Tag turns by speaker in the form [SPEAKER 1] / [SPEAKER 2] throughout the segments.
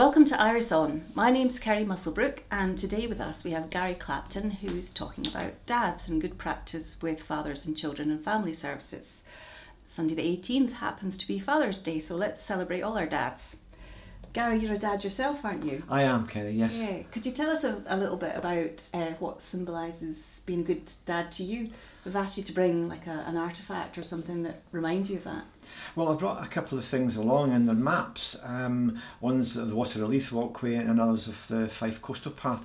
[SPEAKER 1] Welcome to IRISS On. My name's Kerry Musselbrook, and today with us we have Gary Clapton, who's talking about dads and good practice with fathers and children and family services. Sunday the 18th happens to be Father's Day, so let's celebrate all our dads. Gary, you're a dad yourself, aren't you?
[SPEAKER 2] I am, Kerry, yes.
[SPEAKER 1] Yeah. Could you tell us a, a little bit about uh, what symbolises being a good dad to you? We've asked you to bring like a, an artefact or something that reminds you of that.
[SPEAKER 2] Well, I brought a couple of things along in the maps. Um, one's the Water Leith Walkway and others of the Fife Coastal Path.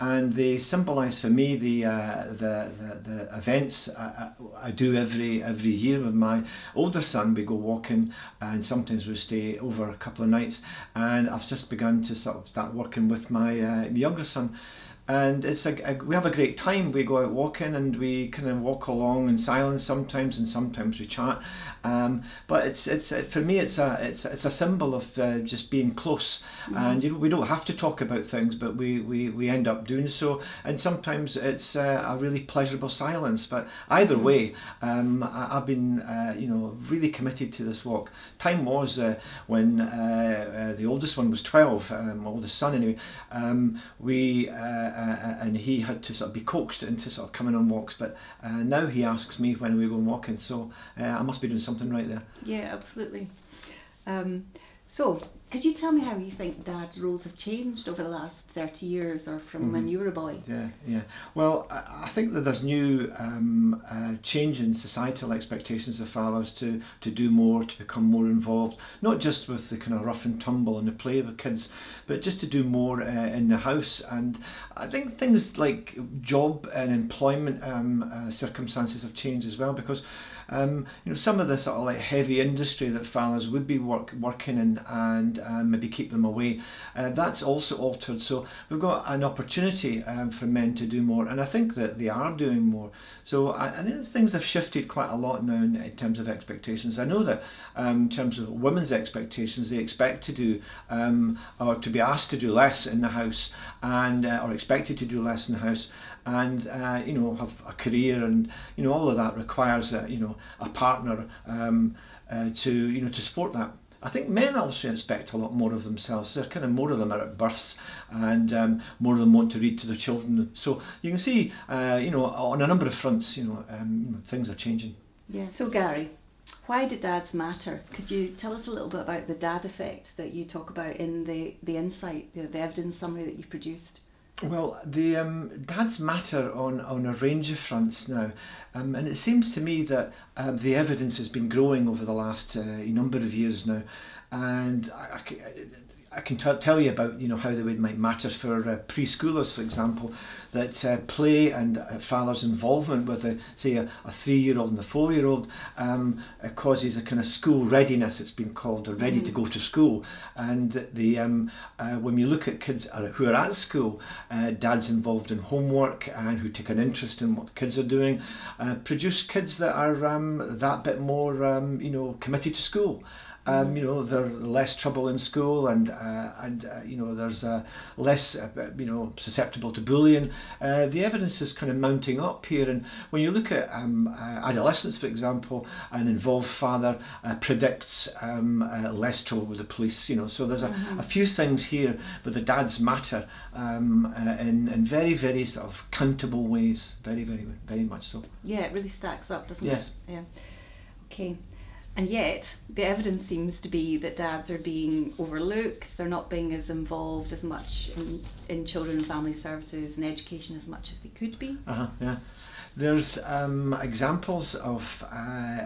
[SPEAKER 2] And they symbolise for me the, uh, the, the, the events I, I, do every every year with my older son. We go walking and sometimes we stay over a couple of nights. And I've just begun to sort of start working with my uh, younger son and it's a, a, we have a great time. We go out walking and we kind of walk along in silence sometimes and sometimes we chat. Um, but it's it's for me it's a it's it's a symbol of uh, just being close. Mm-hmm. and you know we don't have to talk about things but we we, we end up doing so. And sometimes it's uh, a really pleasurable silence. But either mm-hmm. way um, I, have been uh, you know really committed to this walk. Time was uh, when uh, uh, the oldest one was 12 um, oldest son anyway. Um, we uh, and he had to sort of be coaxed into sort of coming on walks. But uh, now he asks me when we go walking, so uh, I must be doing something right there.
[SPEAKER 1] Yeah, absolutely. Um, so, could you tell me how you think dad's roles have changed over the last 30 years or from mm-hmm. when you were a boy?
[SPEAKER 2] Yeah, yeah. Well, I, I think that there's new um, uh, change in societal expectations of fathers to, to do more, to become more involved, not just with the kind of rough and tumble and the play with kids, but just to do more uh, in the house. And I think things like job and employment um, uh, circumstances have changed as well because um, you know, some of the sort of like heavy industry that fathers would be work, working in and um, maybe keep them away, uh, that's also altered. So we've got an opportunity um, for men to do more, and I think that they are doing more. So I, I think things have shifted quite a lot now in, in terms of expectations. I know that um, in terms of women's expectations, they expect to do um, or to be asked to do less in the house and uh, or expected to do less in the house and uh, you know have a career and you know all of that requires a, you know a partner um, uh, to you know to support that. I think men also expect a lot more of themselves. There kind of more of them are at births, and um, more of them want to read to their children. So you can see, uh, you know, on a number of fronts, you know, um, things are changing.
[SPEAKER 1] Yeah. So Gary, why do dads matter? Could you tell us a little bit about the dad effect that you talk about in the the insight, the, the evidence summary that you produced?
[SPEAKER 2] Well, the um, dads matter on, on a range of fronts now, um, and it seems to me that um, the evidence has been growing over the last uh, number of years now, and I, I, I can tell you about you know how they would might matter for uh, preschoolers, for example, that uh, play and uh, father's involvement with a say a, a three-year-old and a four-year-old um, causes a kind of school readiness. It's been called, or ready mm. to go to school. And the um, uh, when you look at kids who are at school, uh, dads involved in homework and who take an interest in what kids are doing, produce kids that are um, that bit more um, you know committed to school. Um, you know, they're less trouble in school, and uh, and uh, you know, there's uh, less uh, you know susceptible to bullying. Uh, the evidence is kind of mounting up here, and when you look at um, uh, adolescents, for example, an involved father predicts um, less trouble with the police. You know, so there's a, mm-hmm. a few things here, but the dads matter um, in in very very sort of countable ways, very very very much so.
[SPEAKER 1] Yeah, it really stacks up, doesn't
[SPEAKER 2] yes.
[SPEAKER 1] it? Yeah. Okay. And yet, the evidence seems to be that dads are being overlooked, they're not being as involved as much in, in children and family services and education as much as they could be.
[SPEAKER 2] Uh-huh, yeah. There's um, examples of, uh,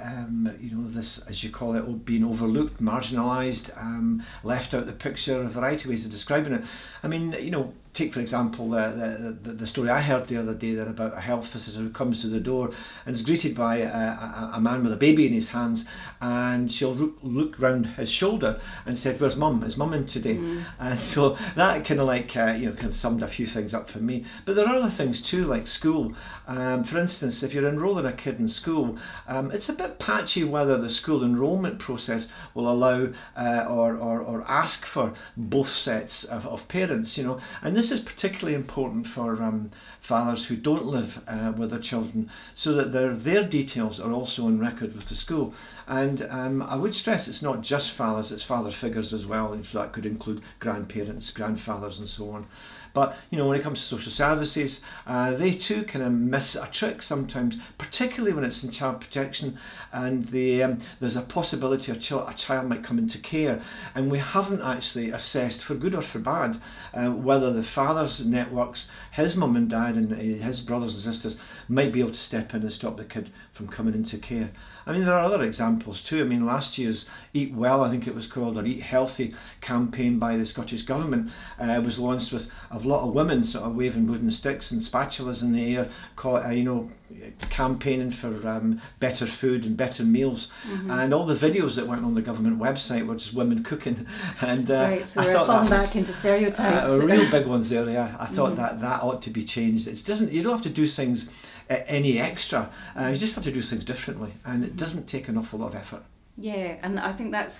[SPEAKER 2] um, you know, this, as you call it, being overlooked, marginalised, um, left out the picture, a variety of ways of describing it. I mean, you know, take for example the, the, the story I heard the other day there about a health visitor who comes to the door and is greeted by a, a, a man with a baby in his hands and she'll look, look round his shoulder and said where's mum? Is mum in today? Mm. and so that kind of like uh, you know kind of summed a few things up for me. But there are other things too like school. Um, for instance if you're enrolling a kid in school um, it's a bit patchy whether the school enrolment process will allow uh, or, or, or ask for both sets of, of parents you know. And this this is particularly important for um, fathers who don't live uh, with their children so that their, their details are also on record with the school. And um, I would stress it's not just fathers, it's father figures as well. So that could include grandparents, grandfathers and so on. But you know, when it comes to social services, uh, they too kind of miss a trick sometimes, particularly when it's in child protection, and the, um, there's a possibility a, ch a child might come into care, and we haven't actually assessed, for good or for bad, uh, whether the father's networks, his mum and dad, and uh, his brothers and sisters might be able to step in and stop the kid from coming into care. I mean, there are other examples too. I mean, last year's Eat Well, I think it was called, or Eat Healthy campaign by the Scottish Government uh, was launched with a lot of women sort of waving wooden sticks and spatulas in the air, caught, uh, you know, campaigning for um, better food and better meals. Mm-hmm. And all the videos that went on the government website were just women cooking. And
[SPEAKER 1] uh, right, so I we're falling back into stereotypes.
[SPEAKER 2] Uh, real big ones there, yeah. I thought mm-hmm. that that ought to be changed. It doesn't. You don't have to do things any extra. Uh, you just have to do things differently, and it doesn't take an awful lot of effort.
[SPEAKER 1] Yeah, and I think that's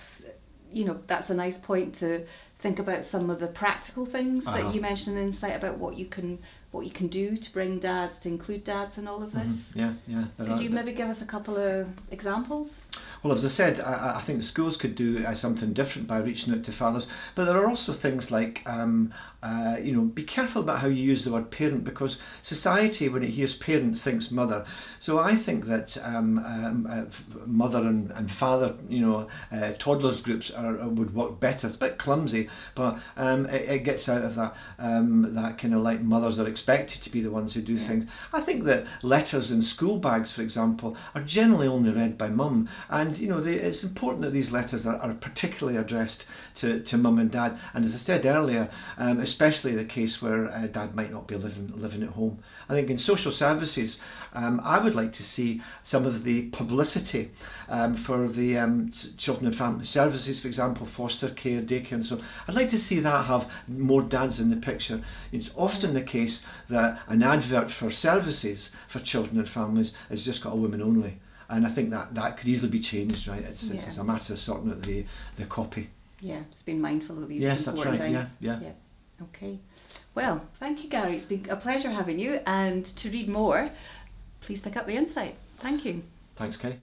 [SPEAKER 1] you know that's a nice point to think about some of the practical things uh-huh. that you mentioned in insight about what you can what you can do to bring dads to include dads in all of this.
[SPEAKER 2] Mm-hmm. Yeah, yeah.
[SPEAKER 1] Could you maybe give us a couple of examples?
[SPEAKER 2] Well, as I said, I, I think schools could do uh, something different by reaching out to fathers, but there are also things like, um, uh, you know, be careful about how you use the word parent because society, when it hears parent, thinks mother. So I think that um, um, uh, mother and, and father, you know, uh, toddlers groups are, would work better. It's a bit clumsy, but um, it, it, gets out of that um, that kind of like mothers are expected to be the ones who do yeah. things. I think that letters in school bags, for example, are generally only read by mum and and you know they, it's important that these letters are, are particularly addressed to, to mum and dad and as I said earlier um, especially the case where uh, dad might not be living living at home I think in social services um, I would like to see some of the publicity um, for the um, children and family services for example foster care daycare and so on. I'd like to see that have more dads in the picture it's often the case that an advert for services for children and families has just got a women only and I think that that could easily be changed, right? It's, yeah. it's, it's a matter of sorting out the the copy.
[SPEAKER 1] Yeah, it's been mindful of these
[SPEAKER 2] yes,
[SPEAKER 1] important
[SPEAKER 2] that's right.
[SPEAKER 1] things.
[SPEAKER 2] Yeah, yeah.
[SPEAKER 1] yeah. Okay. Well, thank you, Gary. It's been a pleasure having you. And to read more, please pick up the insight. Thank you.
[SPEAKER 2] Thanks, Kay.